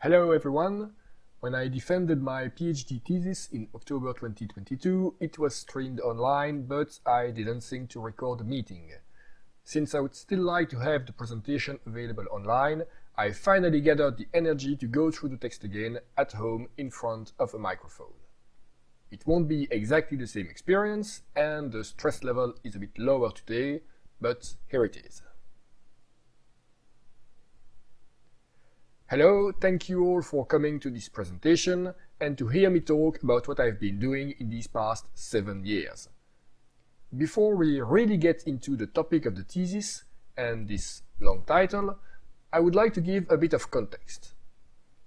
Hello everyone! When I defended my PhD thesis in October 2022, it was streamed online, but I didn't think to record the meeting. Since I would still like to have the presentation available online, I finally gathered the energy to go through the text again at home in front of a microphone. It won't be exactly the same experience, and the stress level is a bit lower today, but here it is. Hello, thank you all for coming to this presentation and to hear me talk about what I've been doing in these past seven years. Before we really get into the topic of the thesis and this long title, I would like to give a bit of context.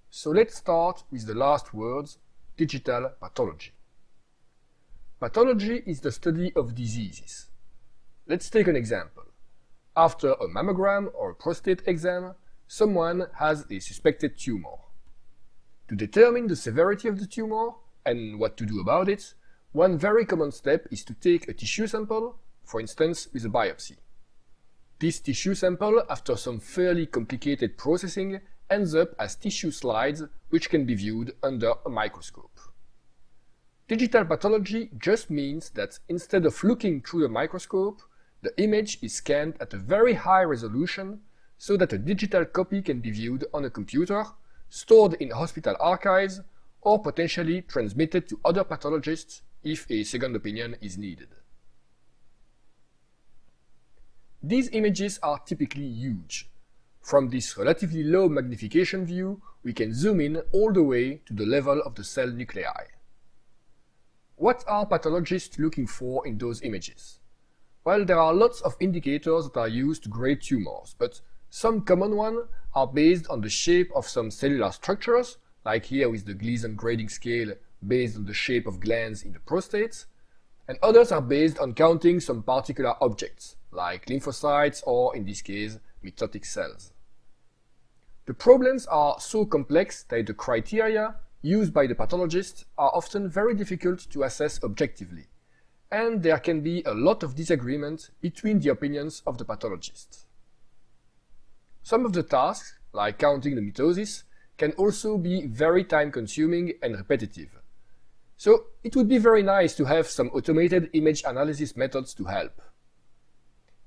So let's start with the last words, digital pathology. Pathology is the study of diseases. Let's take an example. After a mammogram or a prostate exam, someone has a suspected tumor. To determine the severity of the tumor and what to do about it, one very common step is to take a tissue sample, for instance with a biopsy. This tissue sample, after some fairly complicated processing, ends up as tissue slides which can be viewed under a microscope. Digital pathology just means that instead of looking through a microscope, the image is scanned at a very high resolution so that a digital copy can be viewed on a computer, stored in hospital archives, or potentially transmitted to other pathologists if a second opinion is needed. These images are typically huge. From this relatively low magnification view, we can zoom in all the way to the level of the cell nuclei. What are pathologists looking for in those images? Well, there are lots of indicators that are used to grade tumors, but some common ones are based on the shape of some cellular structures, like here with the Gleason grading scale based on the shape of glands in the prostate, and others are based on counting some particular objects, like lymphocytes or, in this case, mitotic cells. The problems are so complex that the criteria used by the pathologist are often very difficult to assess objectively, and there can be a lot of disagreement between the opinions of the pathologists. Some of the tasks, like counting the mitosis, can also be very time-consuming and repetitive. So it would be very nice to have some automated image analysis methods to help.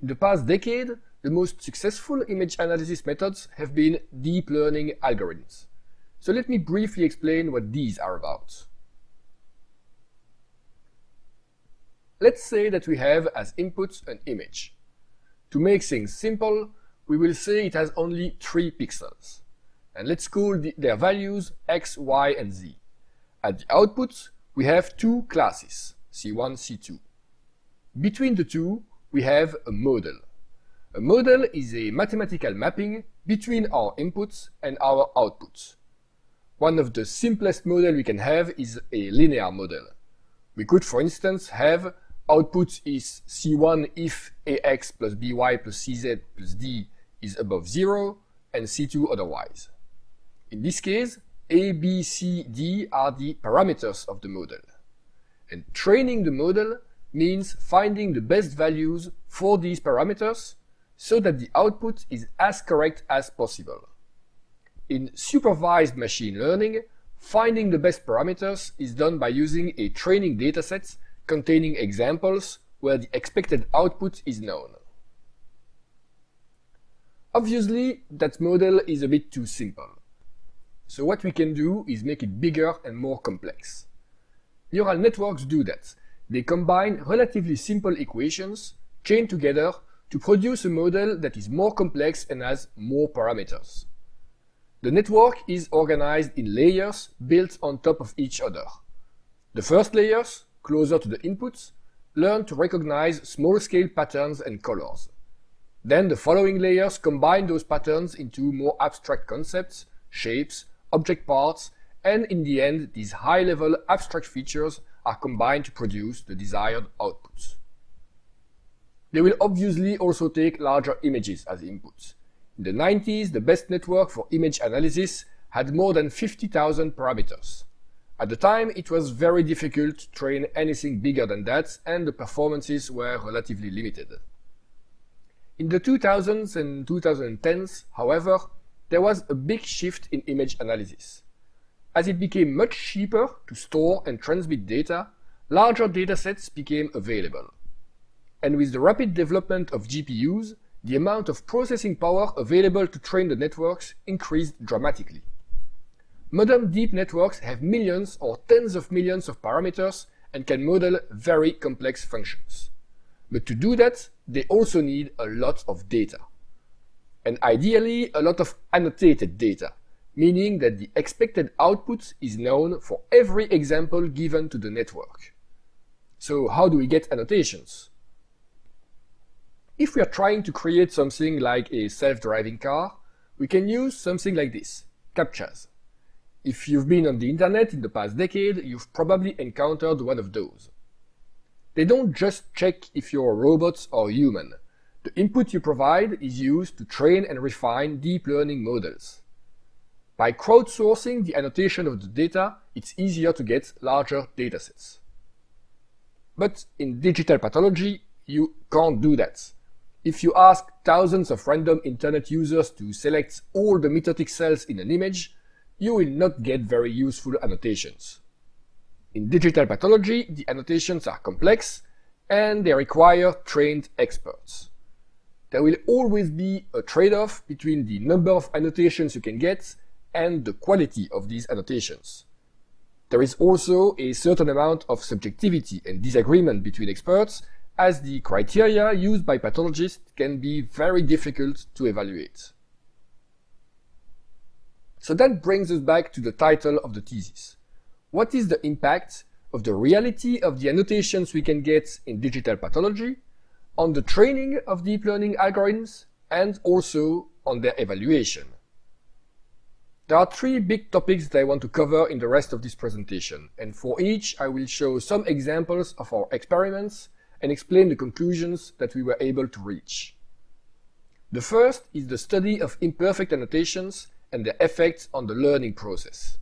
In the past decade, the most successful image analysis methods have been deep learning algorithms. So let me briefly explain what these are about. Let's say that we have as input an image. To make things simple, we will say it has only three pixels. And let's call the, their values x, y, and z. At the output, we have two classes, C1, C2. Between the two, we have a model. A model is a mathematical mapping between our inputs and our outputs. One of the simplest models we can have is a linear model. We could, for instance, have output is C1 if AX plus BY plus CZ plus D is above 0 and C2 otherwise. In this case, A, B, C, D are the parameters of the model. And training the model means finding the best values for these parameters so that the output is as correct as possible. In supervised machine learning, finding the best parameters is done by using a training dataset containing examples where the expected output is known. Obviously, that model is a bit too simple. So what we can do is make it bigger and more complex. Neural networks do that. They combine relatively simple equations, chained together, to produce a model that is more complex and has more parameters. The network is organized in layers built on top of each other. The first layers, closer to the inputs, learn to recognize small-scale patterns and colors. Then the following layers combine those patterns into more abstract concepts, shapes, object parts, and in the end, these high-level abstract features are combined to produce the desired outputs. They will obviously also take larger images as inputs. In the 90s, the best network for image analysis had more than 50,000 parameters. At the time, it was very difficult to train anything bigger than that, and the performances were relatively limited. In the 2000s and 2010s, however, there was a big shift in image analysis. As it became much cheaper to store and transmit data, larger datasets became available. And with the rapid development of GPUs, the amount of processing power available to train the networks increased dramatically. Modern deep networks have millions or tens of millions of parameters and can model very complex functions. But to do that, they also need a lot of data. And ideally, a lot of annotated data, meaning that the expected output is known for every example given to the network. So how do we get annotations? If we are trying to create something like a self-driving car, we can use something like this, CAPTCHAs. If you've been on the internet in the past decade, you've probably encountered one of those. They don't just check if you're a robot or human. The input you provide is used to train and refine deep learning models. By crowdsourcing the annotation of the data, it's easier to get larger datasets. But in digital pathology, you can't do that. If you ask thousands of random internet users to select all the mitotic cells in an image, you will not get very useful annotations. In digital pathology, the annotations are complex and they require trained experts. There will always be a trade-off between the number of annotations you can get and the quality of these annotations. There is also a certain amount of subjectivity and disagreement between experts as the criteria used by pathologists can be very difficult to evaluate. So that brings us back to the title of the thesis. What is the impact of the reality of the annotations we can get in digital pathology on the training of deep learning algorithms and also on their evaluation? There are three big topics that I want to cover in the rest of this presentation, and for each I will show some examples of our experiments and explain the conclusions that we were able to reach. The first is the study of imperfect annotations and their effects on the learning process.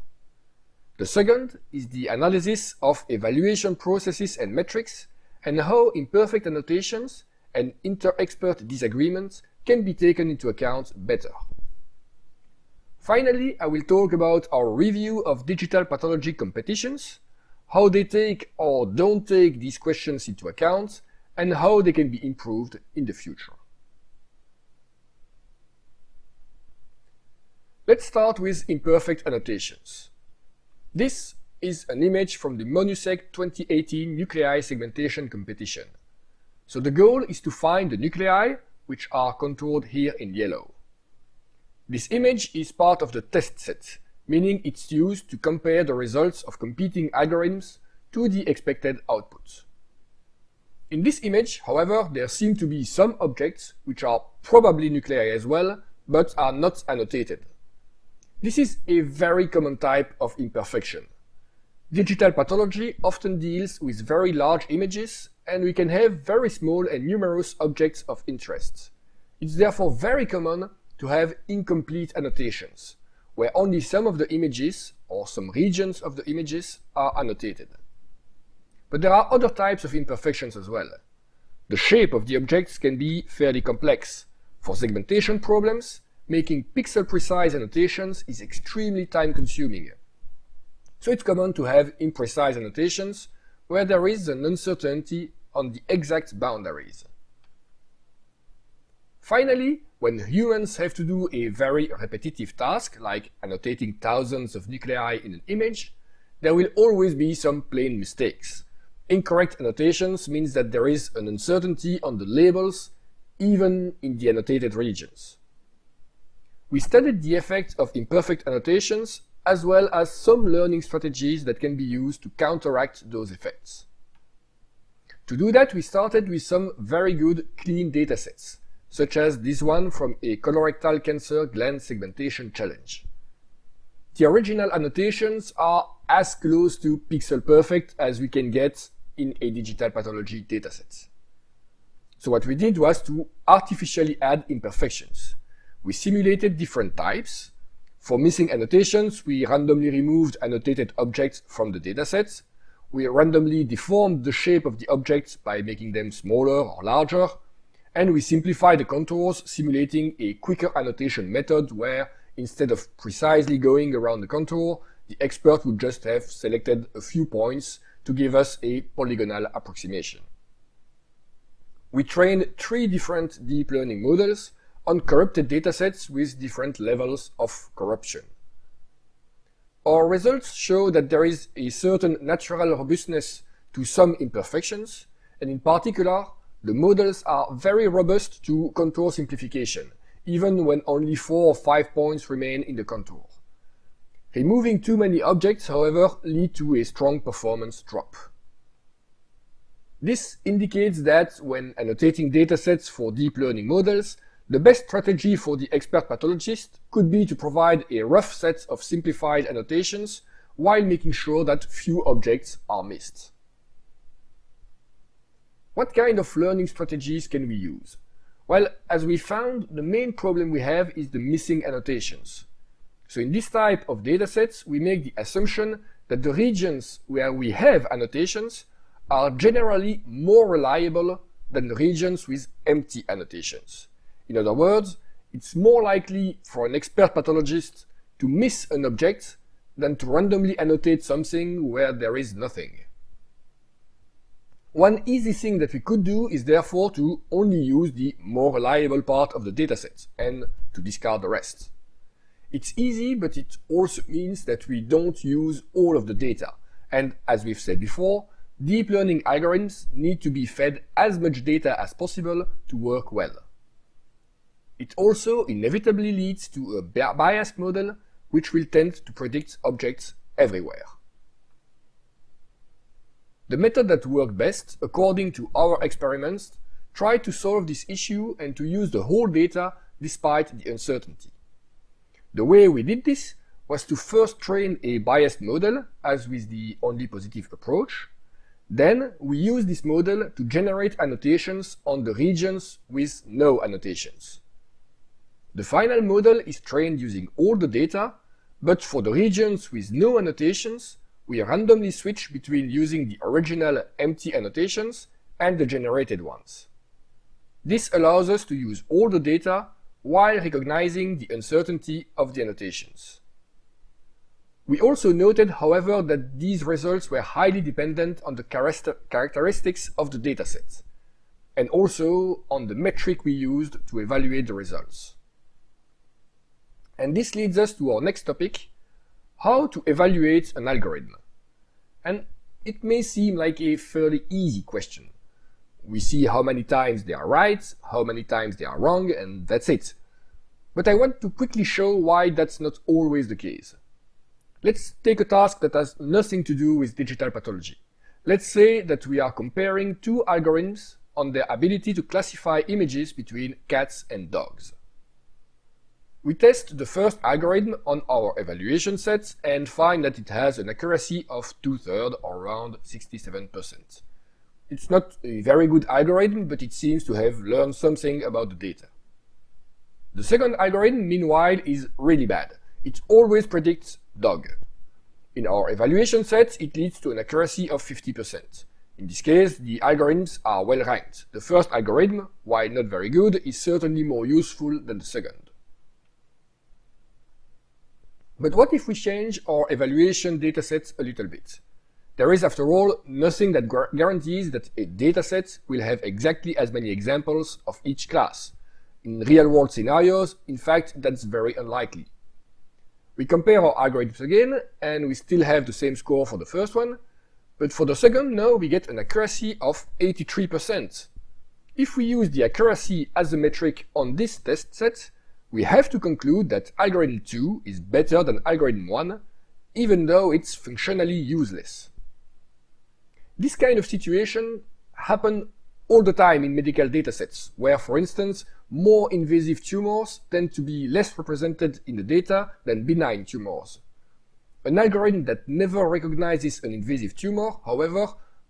The second is the analysis of evaluation processes and metrics and how imperfect annotations and inter-expert disagreements can be taken into account better. Finally, I will talk about our review of digital pathology competitions, how they take or don't take these questions into account, and how they can be improved in the future. Let's start with imperfect annotations. This is an image from the MoNuSeg 2018 nuclei segmentation competition. So the goal is to find the nuclei, which are controlled here in yellow. This image is part of the test set, meaning it's used to compare the results of competing algorithms to the expected outputs. In this image, however, there seem to be some objects which are probably nuclei as well, but are not annotated. This is a very common type of imperfection. Digital pathology often deals with very large images and we can have very small and numerous objects of interest. It's therefore very common to have incomplete annotations, where only some of the images or some regions of the images are annotated. But there are other types of imperfections as well. The shape of the objects can be fairly complex. For segmentation problems, making pixel-precise annotations is extremely time-consuming. So it's common to have imprecise annotations where there is an uncertainty on the exact boundaries. Finally, when humans have to do a very repetitive task, like annotating thousands of nuclei in an image, there will always be some plain mistakes. Incorrect annotations means that there is an uncertainty on the labels, even in the annotated regions. We studied the effects of imperfect annotations as well as some learning strategies that can be used to counteract those effects. To do that, we started with some very good clean datasets, such as this one from a colorectal cancer gland segmentation challenge. The original annotations are as close to pixel perfect as we can get in a digital pathology dataset. So what we did was to artificially add imperfections. We simulated different types. For missing annotations, we randomly removed annotated objects from the datasets. We randomly deformed the shape of the objects by making them smaller or larger. And we simplified the contours, simulating a quicker annotation method where, instead of precisely going around the contour, the expert would just have selected a few points to give us a polygonal approximation. We trained three different deep learning models on corrupted datasets with different levels of corruption. Our results show that there is a certain natural robustness to some imperfections, and in particular, the models are very robust to contour simplification, even when only four or five points remain in the contour. Removing too many objects, however, lead to a strong performance drop. This indicates that when annotating datasets for deep learning models, the best strategy for the expert pathologist could be to provide a rough set of simplified annotations while making sure that few objects are missed. What kind of learning strategies can we use? Well, as we found, the main problem we have is the missing annotations. So in this type of datasets, we make the assumption that the regions where we have annotations are generally more reliable than the regions with empty annotations. In other words, it's more likely for an expert pathologist to miss an object than to randomly annotate something where there is nothing. One easy thing that we could do is therefore to only use the more reliable part of the dataset and to discard the rest. It's easy, but it also means that we don't use all of the data. And as we've said before, deep learning algorithms need to be fed as much data as possible to work well. It also inevitably leads to a biased model which will tend to predict objects everywhere. The method that worked best, according to our experiments, tried to solve this issue and to use the whole data despite the uncertainty. The way we did this was to first train a biased model, as with the only positive approach. Then we use this model to generate annotations on the regions with no annotations. The final model is trained using all the data, but for the regions with no annotations, we randomly switch between using the original empty annotations and the generated ones. This allows us to use all the data while recognizing the uncertainty of the annotations. We also noted, however, that these results were highly dependent on the characteristics of the dataset, and also on the metric we used to evaluate the results. And this leads us to our next topic, how to evaluate an algorithm. And it may seem like a fairly easy question. We see how many times they are right, how many times they are wrong, and that's it. But I want to quickly show why that's not always the case. Let's take a task that has nothing to do with digital pathology. Let's say that we are comparing two algorithms on their ability to classify images between cats and dogs. We test the first algorithm on our evaluation sets and find that it has an accuracy of two-thirds or around 67%. It's not a very good algorithm, but it seems to have learned something about the data. The second algorithm, meanwhile, is really bad. It always predicts dog. In our evaluation sets, it leads to an accuracy of 50%. In this case, the algorithms are well ranked. The first algorithm, while not very good, is certainly more useful than the second. But what if we change our evaluation datasets a little bit? There is, after all, nothing that guarantees that a dataset will have exactly as many examples of each class. In real-world scenarios, in fact, that's very unlikely. We compare our algorithms again, and we still have the same score for the first one, but for the second, now we get an accuracy of 83%. If we use the accuracy as a metric on this test set, we have to conclude that algorithm 2 is better than algorithm 1, even though it's functionally useless. This kind of situation happen all the time in medical datasets, where, for instance, more invasive tumors tend to be less represented in the data than benign tumors. An algorithm that never recognizes an invasive tumor, however,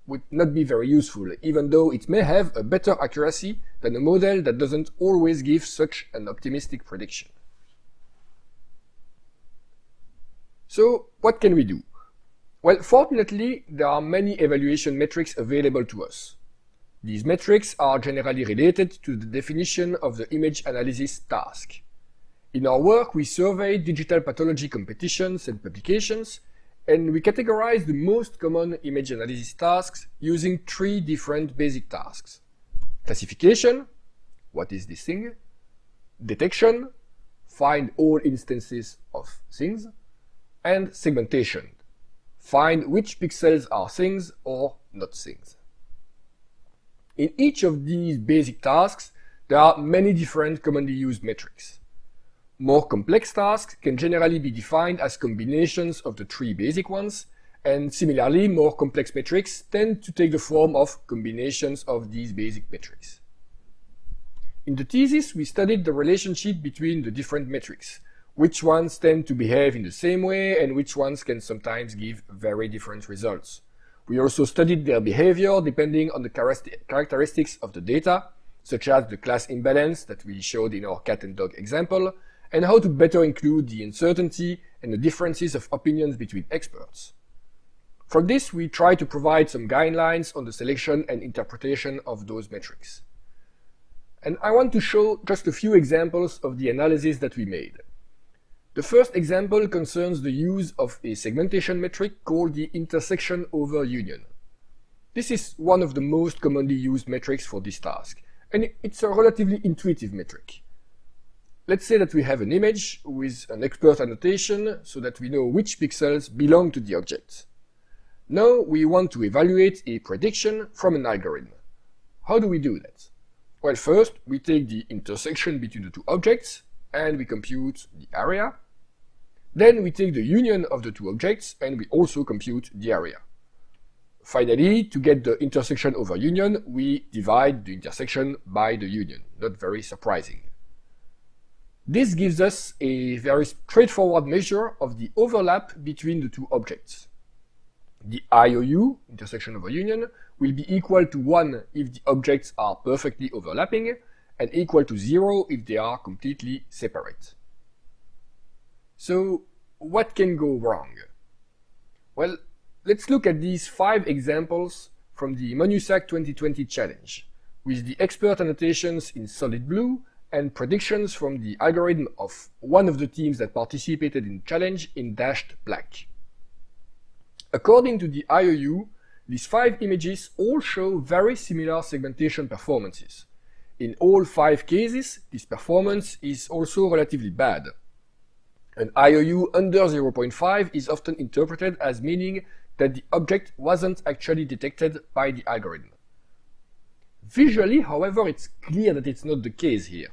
would not be very useful, even though it may have a better accuracy than a model that doesn't always give such an optimistic prediction. So what can we do? Well, fortunately, there are many evaluation metrics available to us. These metrics are generally related to the definition of the image analysis task. In our work, we surveyed digital pathology competitions and publications, and we categorize the most common image analysis tasks using three different basic tasks. Classification, what is this thing? Detection, find all instances of things, and segmentation, find which pixels are things or not things. In each of these basic tasks, there are many different commonly used metrics. More complex tasks can generally be defined as combinations of the three basic ones, and similarly, more complex metrics tend to take the form of combinations of these basic metrics. In the thesis, we studied the relationship between the different metrics, which ones tend to behave in the same way and which ones can sometimes give very different results. We also studied their behavior depending on the characteristics of the data, such as the class imbalance that we showed in our cat and dog example, and how to better include the uncertainty and the differences of opinions between experts. From this, we try to provide some guidelines on the selection and interpretation of those metrics. And I want to show just a few examples of the analysis that we made. The first example concerns the use of a segmentation metric called the intersection over union. This is one of the most commonly used metrics for this task, and it's a relatively intuitive metric. Let's say that we have an image with an expert annotation so that we know which pixels belong to the object. Now we want to evaluate a prediction from an algorithm. How do we do that? Well, first we take the intersection between the two objects and we compute the area. Then we take the union of the two objects and we also compute the area. Finally, to get the intersection over union, we divide the intersection by the union. Not very surprising. This gives us a very straightforward measure of the overlap between the two objects. The IOU, intersection over union, will be equal to 1 if the objects are perfectly overlapping, and equal to 0 if they are completely separate. So, what can go wrong? Well, let's look at these five examples from the MONUSAC 2020 challenge, with the expert annotations in solid blue and predictions from the algorithm of one of the teams that participated in challenge in dashed black. According to the IOU, these five images all show very similar segmentation performances. In all five cases, this performance is also relatively bad. An IOU under 0.5 is often interpreted as meaning that the object wasn't actually detected by the algorithm. Visually, however, it's clear that it's not the case here.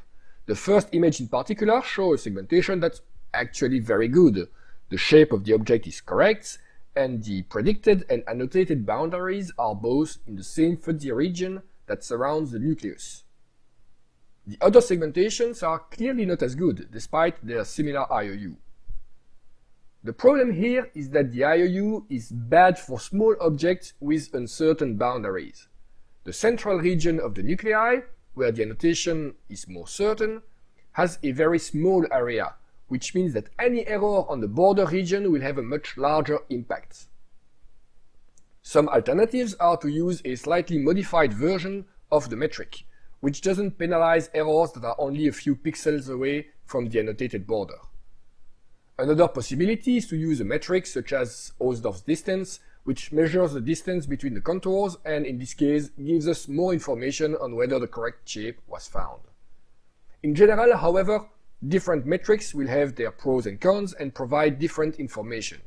The first image in particular shows a segmentation that's actually very good. The shape of the object is correct, and the predicted and annotated boundaries are both in the same fuzzy region that surrounds the nucleus. The other segmentations are clearly not as good, despite their similar IOU. The problem here is that the IOU is bad for small objects with uncertain boundaries. The central region of the nuclei where the annotation is more certain, has a very small area, which means that any error on the border region will have a much larger impact. Some alternatives are to use a slightly modified version of the metric, which doesn't penalize errors that are only a few pixels away from the annotated border. Another possibility is to use a metric such as Hausdorff's distance which measures the distance between the contours and in this case gives us more information on whether the correct shape was found. In general, however, different metrics will have their pros and cons and provide different information.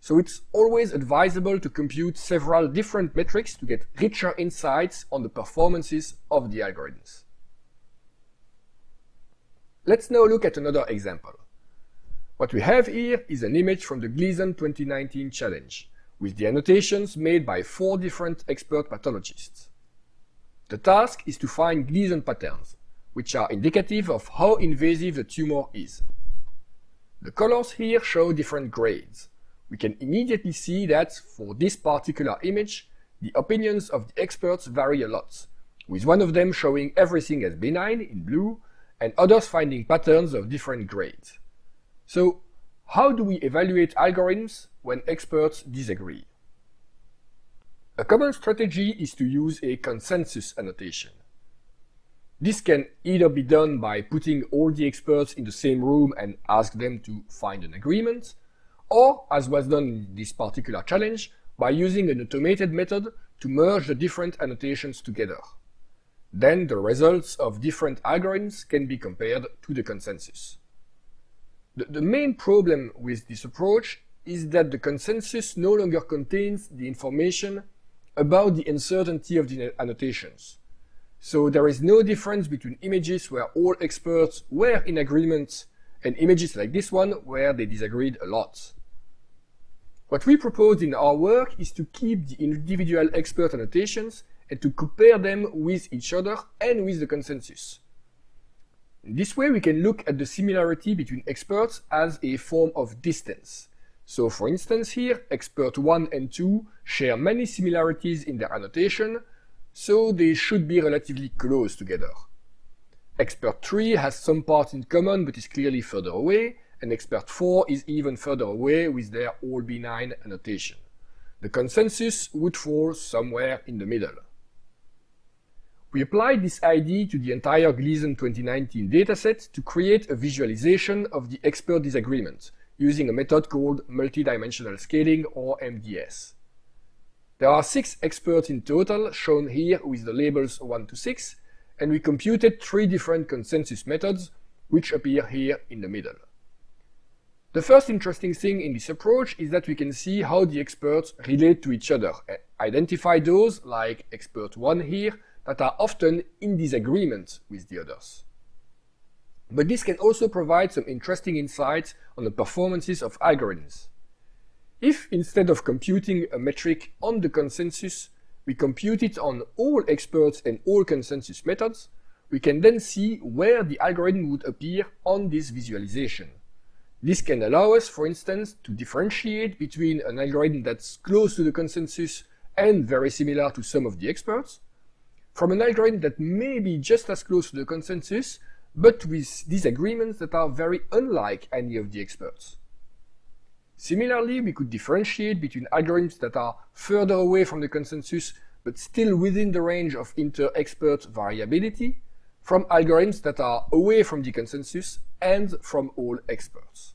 So it's always advisable to compute several different metrics to get richer insights on the performances of the algorithms. Let's now look at another example. What we have here is an image from the Gleason 2019 challenge with the annotations made by four different expert pathologists. The task is to find Gleason patterns, which are indicative of how invasive the tumor is. The colors here show different grades. We can immediately see that for this particular image, the opinions of the experts vary a lot, with one of them showing everything as benign in blue and others finding patterns of different grades. So how do we evaluate algorithms when experts disagree? A common strategy is to use a consensus annotation. This can either be done by putting all the experts in the same room and ask them to find an agreement, or, as was done in this particular challenge, by using an automated method to merge the different annotations together. Then the results of different algorithms can be compared to the consensus. The, the main problem with this approach is that the consensus no longer contains the information about the uncertainty of the annotations. So there is no difference between images where all experts were in agreement and images like this one where they disagreed a lot. What we propose in our work is to keep the individual expert annotations and to compare them with each other and with the consensus. This way we can look at the similarity between experts as a form of distance. So for instance here, expert 1 and 2 share many similarities in their annotation, so they should be relatively close together. Expert 3 has some parts in common but is clearly further away, and expert 4 is even further away with their all benign annotation. The consensus would fall somewhere in the middle. We applied this idea to the entire Gleason 2019 dataset to create a visualization of the expert disagreement using a method called multidimensional scaling or MDS. There are six experts in total, shown here with the labels 1 to 6, and we computed three different consensus methods, which appear here in the middle. The first interesting thing in this approach is that we can see how the experts relate to each other, identify those, like expert 1 here, that are often in disagreement with the others. But this can also provide some interesting insights on the performances of algorithms. If instead of computing a metric on the consensus, we compute it on all experts and all consensus methods, we can then see where the algorithm would appear on this visualization. This can allow us, for instance, to differentiate between an algorithm that's close to the consensus and very similar to some of the experts, from an algorithm that may be just as close to the consensus, but with disagreements that are very unlike any of the experts. Similarly, we could differentiate between algorithms that are further away from the consensus but still within the range of inter-expert variability from algorithms that are away from the consensus and from all experts.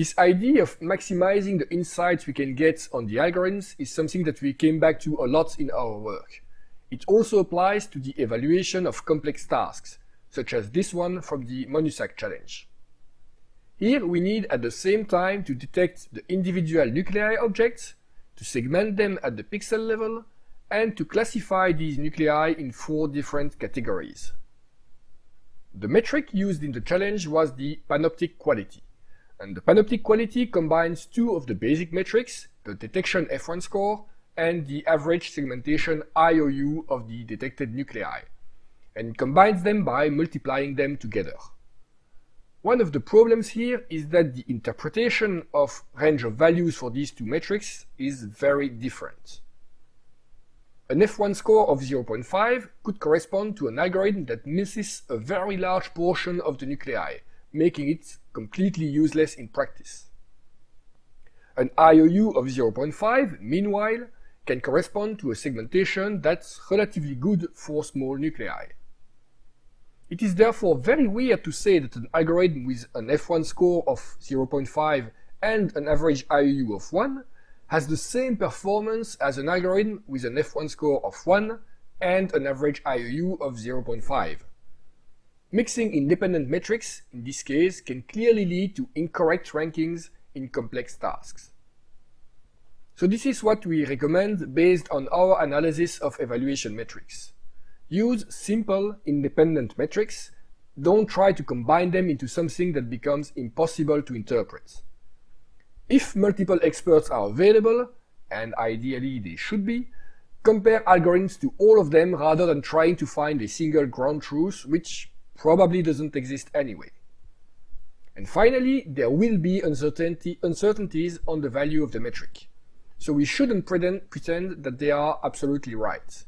This idea of maximizing the insights we can get on the algorithms is something that we came back to a lot in our work. It also applies to the evaluation of complex tasks, such as this one from the MONUSAC challenge. Here we need at the same time to detect the individual nuclei objects, to segment them at the pixel level, and to classify these nuclei in four different categories. The metric used in the challenge was the panoptic quality. And the panoptic quality combines two of the basic metrics, the detection F1 score and the average segmentation IOU of the detected nuclei, and combines them by multiplying them together. One of the problems here is that the interpretation of range of values for these two metrics is very different. An F1 score of 0.5 could correspond to an algorithm that misses a very large portion of the nuclei, making it completely useless in practice. An IOU of 0.5, meanwhile, can correspond to a segmentation that's relatively good for small nuclei. It is therefore very weird to say that an algorithm with an F1 score of 0.5 and an average IOU of 1 has the same performance as an algorithm with an F1 score of 1 and an average IOU of 0.5. Mixing independent metrics, in this case, can clearly lead to incorrect rankings in complex tasks. So this is what we recommend based on our analysis of evaluation metrics. Use simple, independent metrics. Don't try to combine them into something that becomes impossible to interpret. If multiple experts are available, and ideally they should be, compare algorithms to all of them rather than trying to find a single ground truth, which probably doesn't exist anyway. And finally, there will be uncertainty, uncertainties on the value of the metric. So we shouldn't pretend, that they are absolutely right.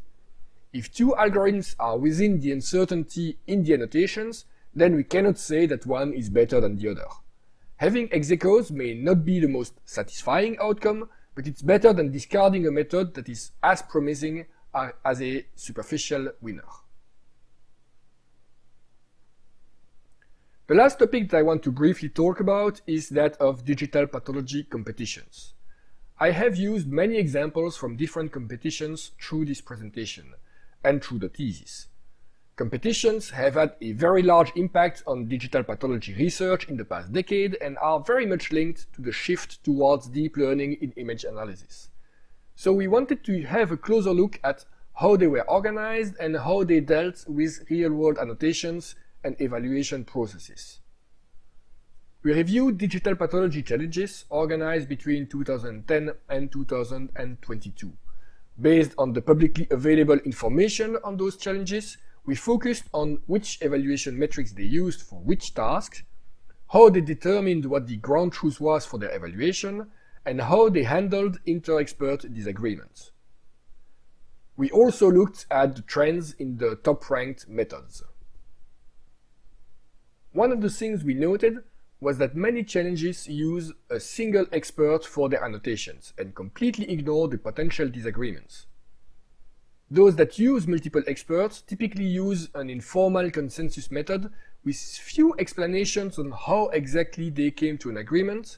If two algorithms are within the uncertainty in the annotations, then we cannot say that one is better than the other. Having ex aequos may not be the most satisfying outcome, but it's better than discarding a method that is as promising uh, as a superficial winner. The last topic that I want to briefly talk about is that of digital pathology competitions. I have used many examples from different competitions through this presentation and through the thesis. Competitions have had a very large impact on digital pathology research in the past decade and are very much linked to the shift towards deep learning in image analysis. So we wanted to have a closer look at how they were organized and how they dealt with real-world annotations and evaluation processes. We reviewed digital pathology challenges organized between 2010 and 2022. Based on the publicly available information on those challenges, we focused on which evaluation metrics they used for which tasks, how they determined what the ground truth was for their evaluation, and how they handled inter-expert disagreements. We also looked at the trends in the top-ranked methods. One of the things we noted was that many challenges use a single expert for their annotations and completely ignore the potential disagreements. Those that use multiple experts typically use an informal consensus method with few explanations on how exactly they came to an agreement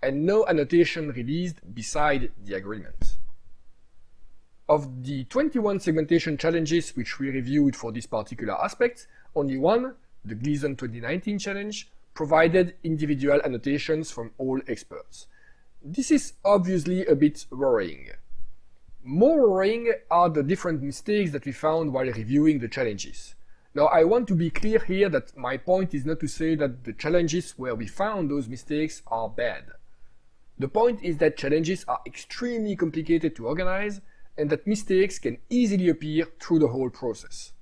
and no annotation released beside the agreement. Of the 21 segmentation challenges which we reviewed for this particular aspect, only one, the Gleason 2019 challenge, provided individual annotations from all experts. This is obviously a bit worrying. More worrying are the different mistakes that we found while reviewing the challenges. Now, I want to be clear here that my point is not to say that the challenges where we found those mistakes are bad. The point is that challenges are extremely complicated to organize and that mistakes can easily appear through the whole process.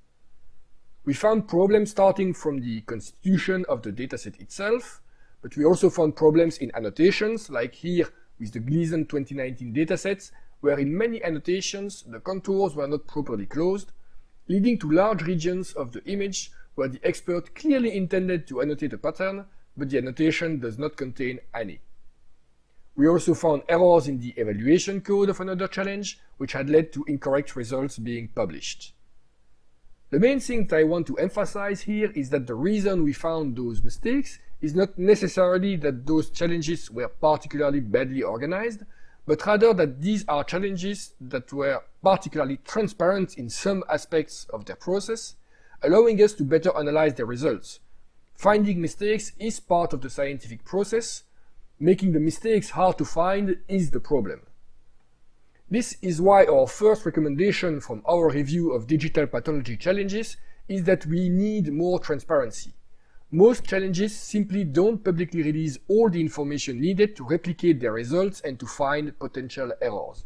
We found problems starting from the constitution of the dataset itself, but we also found problems in annotations, like here with the Gleason 2019 datasets, where in many annotations the contours were not properly closed, leading to large regions of the image where the expert clearly intended to annotate a pattern, but the annotation does not contain any. We also found errors in the evaluation code of another challenge, which had led to incorrect results being published. The main thing that I want to emphasize here is that the reason we found those mistakes is not necessarily that those challenges were particularly badly organized, but rather that these are challenges that were particularly transparent in some aspects of their process, allowing us to better analyze their results. Finding mistakes is part of the scientific process. Making the mistakes hard to find is the problem. This is why our first recommendation from our review of digital pathology challenges is that we need more transparency. Most challenges simply don't publicly release all the information needed to replicate their results and to find potential errors.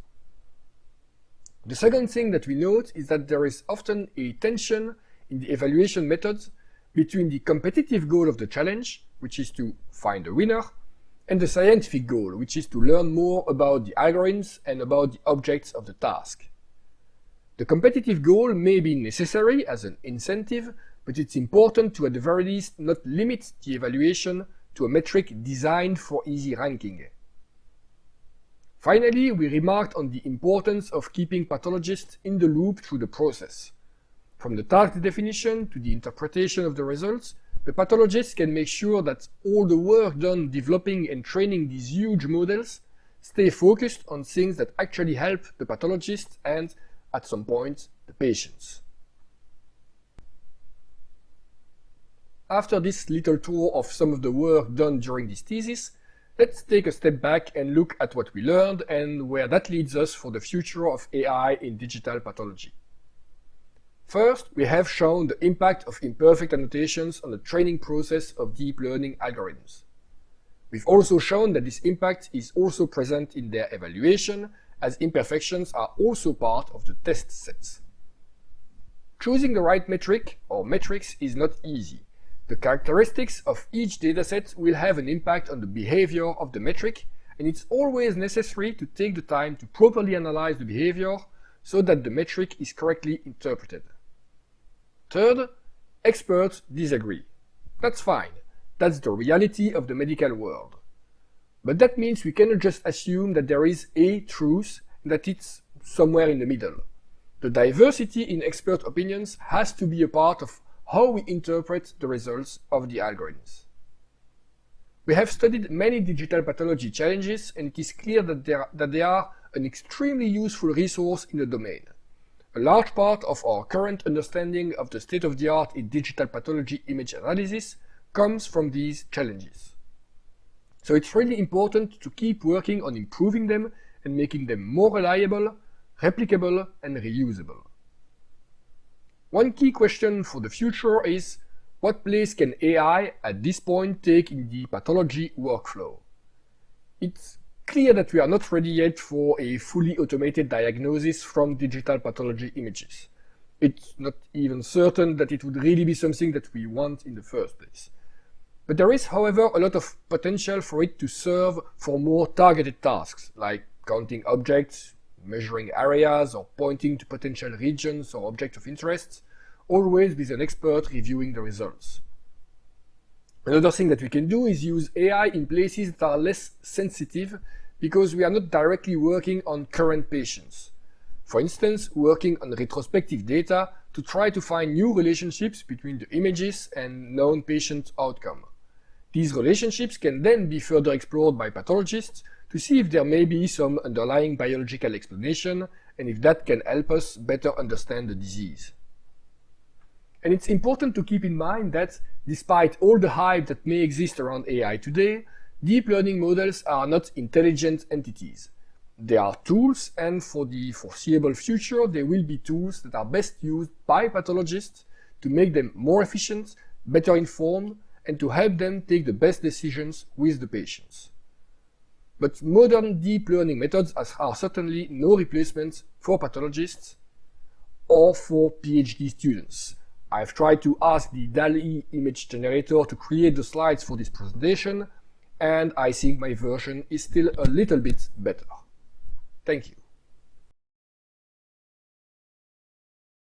The second thing that we note is that there is often a tension in the evaluation methods between the competitive goal of the challenge, which is to find a winner, and the scientific goal, which is to learn more about the algorithms and about the objects of the task. The competitive goal may be necessary as an incentive but it's important to at the very least not limit the evaluation to a metric designed for easy ranking. Finally, we remarked on the importance of keeping pathologists in the loop through the process. From the task definition to the interpretation of the results, the pathologist can make sure that all the work done developing and training these huge models stay focused on things that actually help the pathologist and, at some point, the patients. After this little tour of some of the work done during this thesis, let's take a step back and look at what we learned and where that leads us for the future of AI in digital pathology. First, we have shown the impact of imperfect annotations on the training process of deep learning algorithms. We've also shown that this impact is also present in their evaluation, as imperfections are also part of the test sets. Choosing the right metric, or metrics, is not easy. The characteristics of each dataset will have an impact on the behavior of the metric, and it's always necessary to take the time to properly analyze the behavior so that the metric is correctly interpreted. Third, experts disagree. That's fine. That's the reality of the medical world. But that means we cannot just assume that there is a truth and that it's somewhere in the middle. The diversity in expert opinions has to be a part of how we interpret the results of the algorithms. We have studied many digital pathology challenges and it is clear that, that they are an extremely useful resource in the domain. A large part of our current understanding of the state-of-the-art in digital pathology image analysis comes from these challenges. So it's really important to keep working on improving them and making them more reliable, replicable and reusable. One key question for the future is what place can AI at this point take in the pathology workflow? It's clear that we are not ready yet for a fully automated diagnosis from digital pathology images. It's not even certain that it would really be something that we want in the first place. But there is, however, a lot of potential for it to serve for more targeted tasks, like counting objects, measuring areas, or pointing to potential regions or objects of interest, always with an expert reviewing the results. Another thing that we can do is use AI in places that are less sensitive because we are not directly working on current patients. For instance, working on retrospective data to try to find new relationships between the images and known patient outcome. These relationships can then be further explored by pathologists to see if there may be some underlying biological explanation and if that can help us better understand the disease. And it's important to keep in mind that despite all the hype that may exist around AI today, deep learning models are not intelligent entities. They are tools and for the foreseeable future they will be tools that are best used by pathologists to make them more efficient, better informed and to help them take the best decisions with the patients. But modern deep learning methods are certainly no replacement for pathologists or for PhD students. I've tried to ask the DALL-E image generator to create the slides for this presentation, and I think my version is still a little bit better. Thank you.